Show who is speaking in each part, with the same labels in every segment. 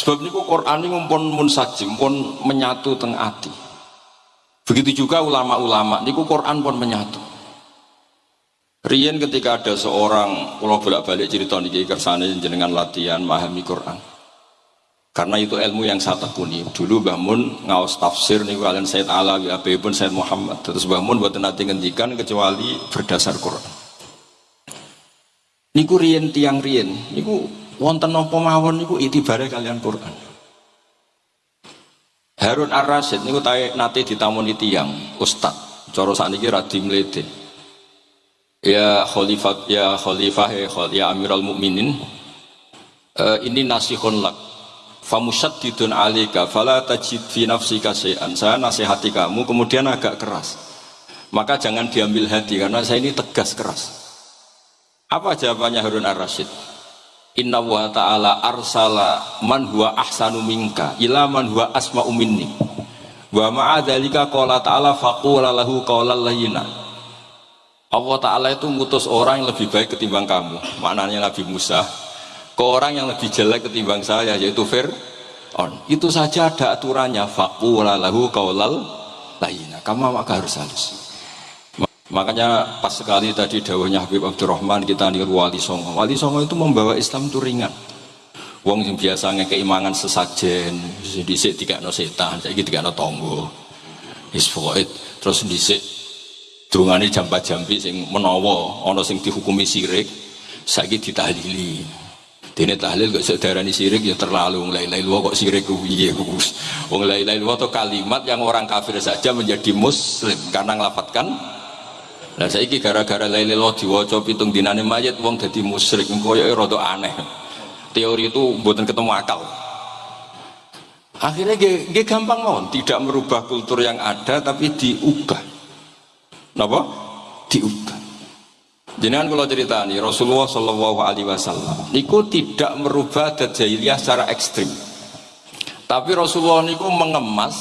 Speaker 1: Sebab niku Quran ini pun munsajim, pun menyatu teng ati. Begitu juga ulama-ulama, niku Quran pun menyatu. Rian ketika ada seorang, kalau bolak-balik cerita niki kersane jenengan latihan memahami Quran. Karena itu ilmu yang saya tekuni. Dulu Mbah Mun ngawas tafsir nih kalian Said Alawi, Abi pun Said Muhammad. Terus Mbah Mun buat nanti ngendikan kecuali berdasar Quran. Niku riyen tiang riyen, niku wonten napa mawon niku itibare kalian Quran. Harun Ar-Rasyid niku tae nate ditamoni tiang ustad. Cara sakniki ra dimlete. Ya khalifah ya khalifah ya, ya Amirul Mukminin. Uh, ini nasihun lak famusyaddidun alika fala tajid fi nafsika syai'an saya nasihati kamu kemudian agak keras maka jangan diambil hati karena saya ini tegas keras apa jawabannya Harun ar-Rasyid inna wa ta'ala arsala man huwa ahsanu minka ila man huwa asma'u minni. Wa ma'adhalika qala ta'ala faqula lahu qawlal layyina. Allah Ta'ala itu ngutus orang yang lebih baik ketimbang kamu. Maknanya Nabi Musa ke orang yang lebih jelek ketimbang saya yaitu Fir'aun. Itu saja ada aturannya. Faqula lahu qaulal layyina. Kamu maka harus halus makanya pas sekali tadi dawahnya Habib Abdurrahman kita niru wali songo. Wali songo itu membawa Islam itu ringan. Wong yang biasanya keimangan sesajen disik tiga no setan saya tiga no tonggo isfoid terus disik dungane jambat jambi sing menowo ono sing dihukumi sirik saiki ditahlili. Dene tahlil kok sedarani sirik ya terlalu mulai lain kok sirik piye Gus. Wong lain lain itu kalimat yang orang kafir saja menjadi muslim karena ngelafatkan Nah saiki gara-gara lain diwaca pitung dinane mayat wong dadi musyrik koyo rada aneh. Teori itu buatan ketemu akal. Akhirnya dia gampang mau tidak merubah kultur yang ada tapi diubah. Napa? Diubah. Jangan kalau cerita nih Rasulullah Shallallahu Alaihi Wasallam niku tidak merubah jahiliyah secara ekstrim, tapi Rasulullah niku mengemas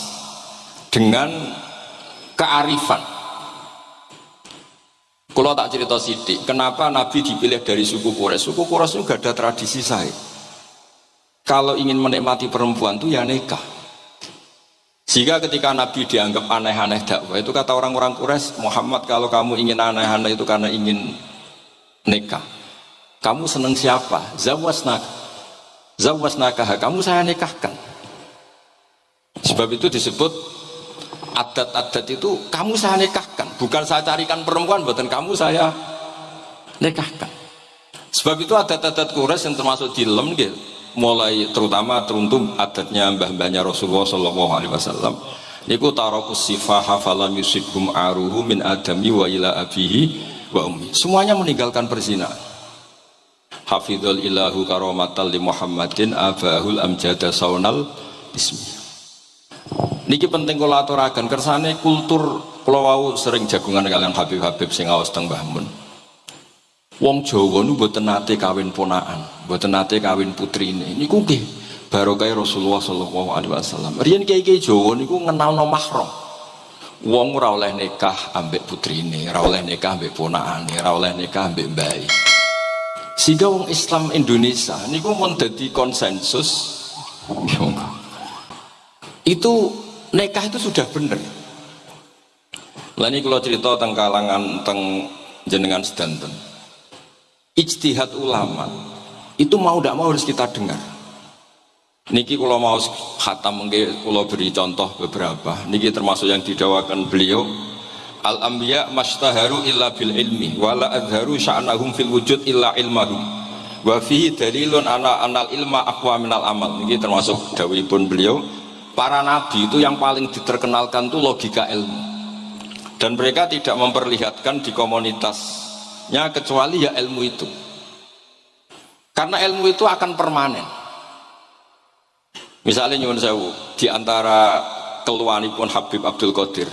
Speaker 1: dengan kearifan. Kalau tak cerita sidik, kenapa Nabi dipilih dari suku Quraisy? Suku Quraisy itu ada tradisi saya. Kalau ingin menikmati perempuan tuh ya nikah. Sehingga ketika Nabi dianggap aneh-aneh dakwah itu kata orang-orang Quraisy, Muhammad kalau kamu ingin aneh-aneh itu karena ingin nikah kamu seneng siapa zawasnak zawasnakah kamu saya nikahkan sebab itu disebut adat-adat itu kamu saya nikahkan. Bukan saya carikan perempuan buatan kamu saya nikahkan. Sebab itu adat-adat kures yang termasuk di lem gitu mulai terutama teruntuk adatnya mbah-mbahnya Rasulullah Shallallahu Alaihi Wasallam. Niku tarokus sifah hafalan yusibhum aruhu min adami wa ila abihi wa ummi. Semuanya meninggalkan perzinahan. Hafidhul ilahu karomatal li muhammadin abahul amjada saunal ismi niki penting kula aturaken kersane kultur kula wau sering jagungan kalian Habib-habib sing awas teng Mbah Mun. Wong Jawa nu mboten nate kawin ponakan mboten nate kawin putrine. Niku nggih barokah Rasulullah sallallahu alaihi wasallam. Riyen kiai-kiai Jawa niku ngenalno mahram. Wong ora oleh nikah ambek putrine, ora oleh nikah ambek ponakane, ora oleh nikah ambek mbae. Sehingga wong Islam Indonesia niku mun dadi konsensus. Itu nikah itu sudah benar. Lah ini kalau cerita tentang kalangan tentang jenengan sedanten. Ijtihad ulama itu mau tidak mau harus kita dengar. Niki kalau mau khatam mungkin kalau beri contoh beberapa. Niki termasuk yang didawakan beliau. Al anbiya mastaharu illa bil ilmi wala adharu sya'nahum fil wujud illa ilmahum. Wa fihi dalilun ana anal ilma aqwa minal amal. Niki termasuk pun beliau. Para nabi itu yang paling diterkenalkan itu logika ilmu. Dan mereka tidak memperlihatkan di komunitasnya kecuali ya ilmu itu. Karena ilmu itu akan permanen Misalnya nyuwun sewu di antara keluhanipun Habib Abdul Qadir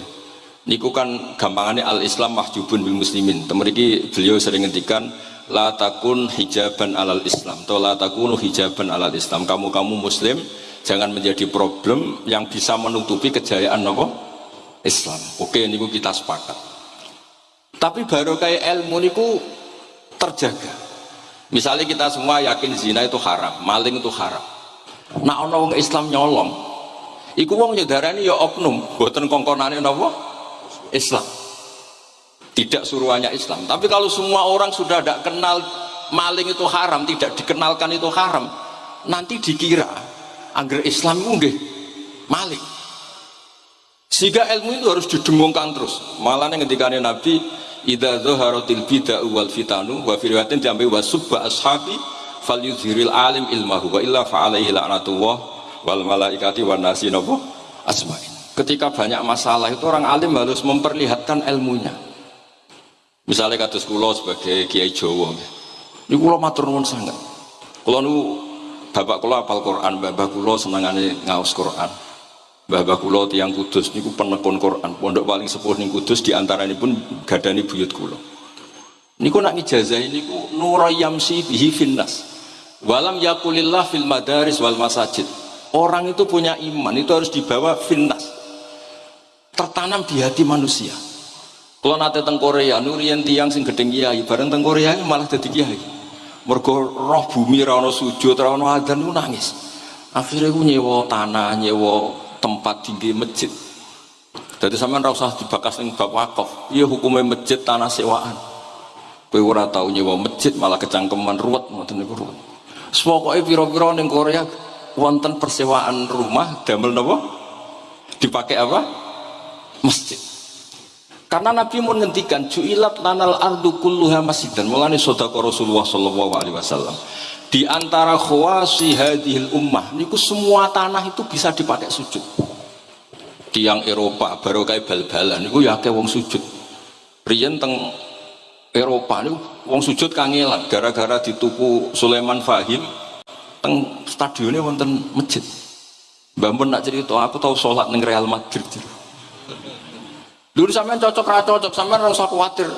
Speaker 1: niku kan gampangannya al Islam mahjubun bil muslimin. Temeriki beliau sering ngendikan la takun hijaban alal Islam atau la takunu hijaban alal Islam. Kamu kamu muslim jangan menjadi problem yang bisa menutupi kejayaan nopo Islam. Oke niku kita sepakat. Tapi baru kayak ilmu niku terjaga. Misalnya kita semua yakin zina itu haram, maling itu haram Nak ana wong Islam nyolong, iku wong nyedarani ya oknum, boten kongkonane napa? Islam. Tidak suruhannya Islam. Tapi kalau semua orang sudah tidak kenal maling itu haram, tidak dikenalkan itu haram, nanti dikira agar Islam itu maling. Sehingga ilmu itu harus didengungkan terus. Malah yang ketika Nabi Ida zoharotil bida wal fitanu wa firwatin diambil wa subba ashabi fal yuzhiril alim ilmahu wa illa fa'alaihi la'natullah wal malaikati wa nasi nopo asma'in. Ketika banyak masalah itu orang alim harus memperlihatkan ilmunya. Misalnya kata sekolah sebagai kiai Jawa ini kulo matur nuwun sangat. Kulo nu bapak kulo apal Quran bapak kulo senangane ngaus Quran. Bapak kulo tiang kudus niku penekun Quran. Pondok paling sepuh ning kudus ini pun gadani buyut kulo niku nak ngijazah niku nurayamsi bihi finnas walam yakulillah fil madaris wal masajid. Orang itu punya iman itu harus dibawa finnas. Tertanam di hati manusia. Kalau nate teng Korea nurian tiang sing gedeng kiai bareng teng Korea malah jadi kiai mergo roh bumi ra sujud ra ono adzan nangis. Akhirnya gue nyewa tanah nyewa tempat tinggi masjid. Jadi sama usah dibakas bab wakaf. Iya hukumnya masjid tanah sewaan. Kowe ora tau nyewa masjid malah kecangkeman ruwet ngoten niku ruwet. Pokoke pira-pira ning Korea wonten persewaan rumah damel napa? Dipakai apa? Masjid karena Nabi mau ngendikan ju'ilat lanal ardu kulluha masjidan. Mulane Rasulullah sallallahu alaihi wasallam. Di antara khawasi hadhil ummah niku semua tanah itu bisa dipakai sujud. Tiang Eropa baru kayak bal-balan niku ya kayak wong sujud. Riyen teng Eropa niku wong sujud kangelan gara-gara dituku Sulaiman Fahim teng stadionnya wonten masjid. Mbak nak cerita, aku tahu sholat neng Real Madrid. Dulu sampean cocok cocok, sampean rasa khawatir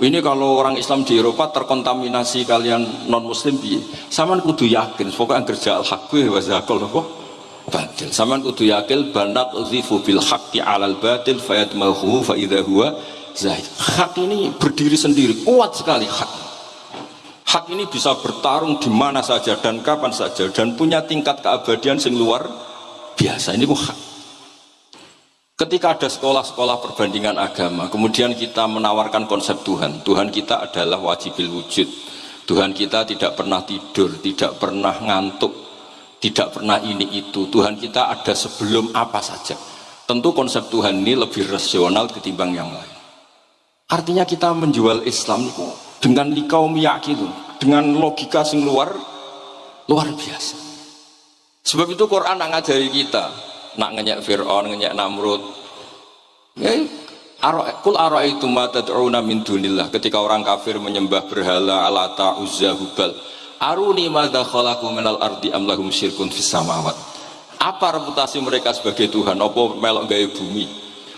Speaker 1: ini kalau orang Islam di Eropa terkontaminasi kalian non Muslim bi, sama kudu yakin, pokoknya kerja al hakku wa zakal nopo batil. Sama kudu yakin banat uzifu bil haqqi alal batil fayatmahu fa idza huwa zahid. Hak ini berdiri sendiri, kuat sekali hak. Hak ini bisa bertarung di mana saja dan kapan saja dan punya tingkat keabadian sing luar biasa. Ini hak. Ketika ada sekolah-sekolah perbandingan agama, kemudian kita menawarkan konsep Tuhan. Tuhan kita adalah wajibil wujud. Tuhan kita tidak pernah tidur, tidak pernah ngantuk, tidak pernah ini itu. Tuhan kita ada sebelum apa saja. Tentu konsep Tuhan ini lebih rasional ketimbang yang lain. Artinya kita menjual Islam itu dengan likau itu, dengan logika sing luar luar biasa. Sebab itu Quran ngajari kita, nak ngenyek Fir'aun, ngenyek Namrud. Ya, kul ara itu mata tad'una min dunillah. Ketika orang kafir menyembah berhala alata uzza hubal aruni madza khalaqu minal ardi am lahum syirkun fis samawat. Apa reputasi mereka sebagai Tuhan? Apa melok gawe bumi?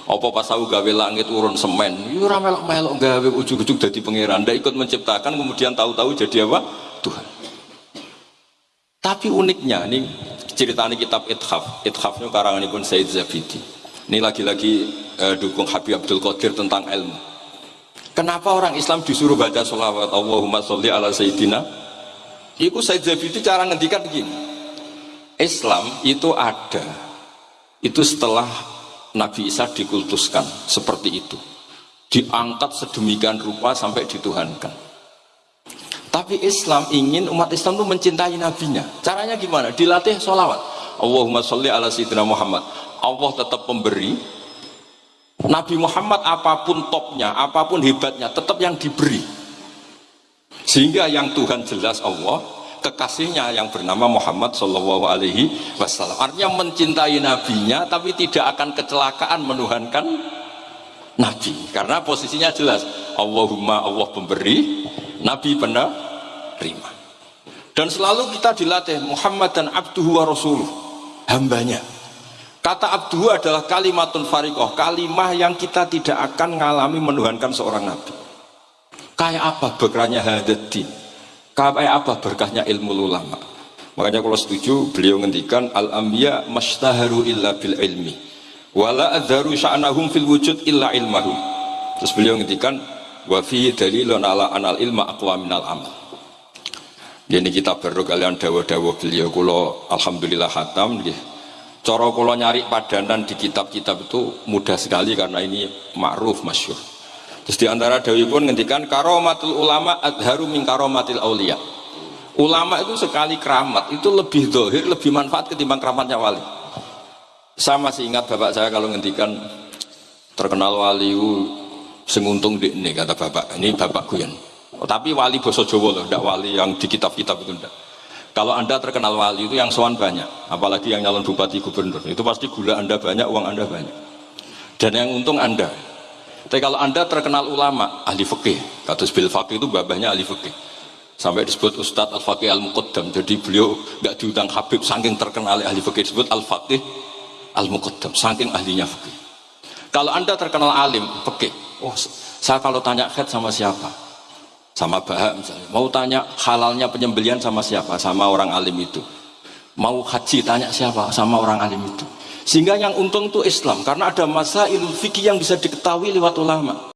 Speaker 1: Apa pas aku gawe langit urun semen? Ya ora melok-melok gawe ujug-ujug dadi pangeran. Ndak ikut menciptakan kemudian tahu-tahu jadi apa? Tuhan. Tapi uniknya nih ceritanya kitab Ithaf. Ithafnya karangan pun Said Zabidi. Ini lagi-lagi eh, dukung Habib Abdul Qadir tentang ilmu. Kenapa orang Islam disuruh baca sholawat Allahumma sholli ala Sayyidina? Itu Said Zabidi cara ngendikan begini. Islam itu ada itu setelah Nabi Isa dikultuskan seperti itu. Diangkat sedemikian rupa sampai dituhankan tapi Islam ingin umat Islam itu mencintai nabinya. Caranya gimana? Dilatih sholawat. Allahumma sholli ala sayyidina Muhammad. Allah tetap pemberi. Nabi Muhammad apa pun topnya, apa pun hebatnya, tetap yang diberi. Sehingga yang Tuhan jelas Allah, kekasihnya yang bernama Muhammad Shallallahu Alaihi Wasallam. Artinya mencintai nabinya, tapi tidak akan kecelakaan menuhankan nabi. Karena posisinya jelas. Allahumma Allah pemberi, Nabi penerima. Dan selalu kita dilatih Muhammad dan abduhu wa rasuluh, hambanya. Kata abduhu adalah kalimatun farikoh, kalimah yang kita tidak akan mengalami menuhankan seorang nabi. Kayak apa berkahnya hadati? Kayak apa berkahnya ilmu ulama? Makanya kalau setuju beliau ngendikan al ambiya mastaharu illa bil ilmi wala adharu sya'nahum fil wujud illa ilmahum. Terus beliau ngendikan wa fi dalilun ala anal ilma aqwa minal amal Ini kita baru kalian dawa-dawa beliau kulo alhamdulillah hatam nggih. Cara kulo nyari padanan di kitab-kitab itu mudah sekali karena ini ma'ruf masyur. Terus di antara dawi pun ngendikan karomatul ulama adharu min karomatil aulia. Ulama itu sekali keramat itu lebih dohir, lebih manfaat ketimbang keramatnya wali. Saya masih ingat bapak saya kalau ngendikan terkenal wali senguntung di ini kata bapak. Ini bapak Guyan Oh, tapi wali boso Jowo loh, tidak wali yang di kitab-kitab itu enggak. Kalau anda terkenal wali itu yang soan banyak, apalagi yang nyalon bupati gubernur, itu pasti gula anda banyak, uang anda banyak. Dan yang untung anda. Tapi kalau anda terkenal ulama, ahli fikih, kata bil fakih itu babahnya ahli fikih. Sampai disebut Ustadz Al-Faqih Al-Muqaddam. Jadi beliau nggak diundang Habib, saking terkenal ahli fikih disebut Al-Faqih Al-Muqaddam, saking ahlinya fikih. Kalau anda terkenal alim, fikih, oh saya kalau tanya head sama siapa? sama bahak misalnya. Mau tanya halalnya penyembelian sama siapa? Sama orang alim itu. Mau haji tanya siapa? Sama orang alim itu. Sehingga yang untung itu Islam. Karena ada masa ilmu fikih yang bisa diketahui lewat ulama